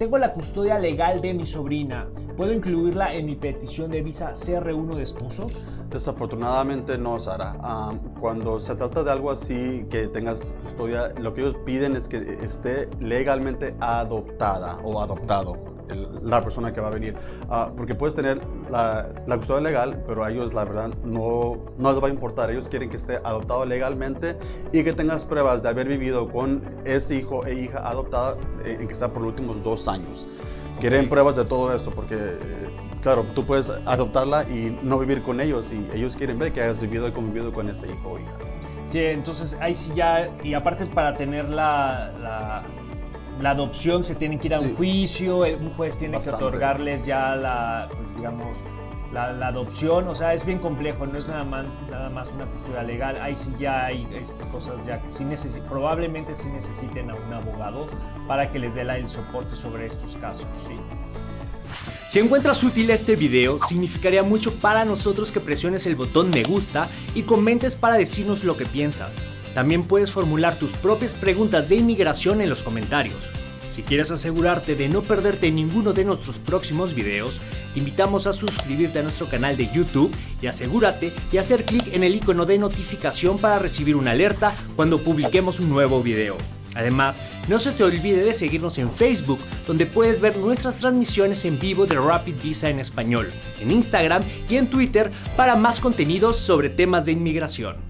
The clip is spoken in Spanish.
Tengo la custodia legal de mi sobrina. ¿Puedo incluirla en mi petición de visa CR1 de esposos? Desafortunadamente no, Sara. Ah, cuando se trata de algo así, que tengas custodia, lo que ellos piden es que esté legalmente adoptada o adoptado la persona que va a venir. Ah, porque puedes tener la, la, custodia legal, pero a ellos la verdad no, no les va a importar. Ellos quieren que esté adoptado legalmente y que tengas pruebas de haber vivido con ese hijo e hija adoptada eh, en que sea por los últimos dos años. Quieren pruebas de todo eso porque... Eh, claro, tú puedes adoptarla y no vivir con ellos y ellos quieren ver que hayas vivido y convivido con ese hijo o hija. Sí, entonces ahí sí ya, y aparte para tener la la adopción se tiene que ir a un juicio, un juez tiene que otorgarles ya la, pues digamos, la, adopción, o sea, es bien complejo, no es nada más, nada más una custodia legal, ahí sí ya hay este, cosas ya que sí probablemente sí necesiten a un abogado para que les dé el soporte sobre estos casos, ¿sí? Si encuentras útil este video, significaría mucho para nosotros que presiones el botón me gusta y comentes para decirnos lo que piensas. También puedes formular tus propias preguntas de inmigración en los comentarios. Si quieres asegurarte de no perderte ninguno de nuestros próximos videos, te invitamos a suscribirte a nuestro canal de YouTube y asegúrate de hacer clic en el icono de notificación para recibir una alerta cuando publiquemos un nuevo video. Además, no se te olvide de seguirnos en Facebook, donde puedes ver nuestras transmisiones en vivo de Rapid Visa en español, en Instagram y en Twitter para más contenidos sobre temas de inmigración.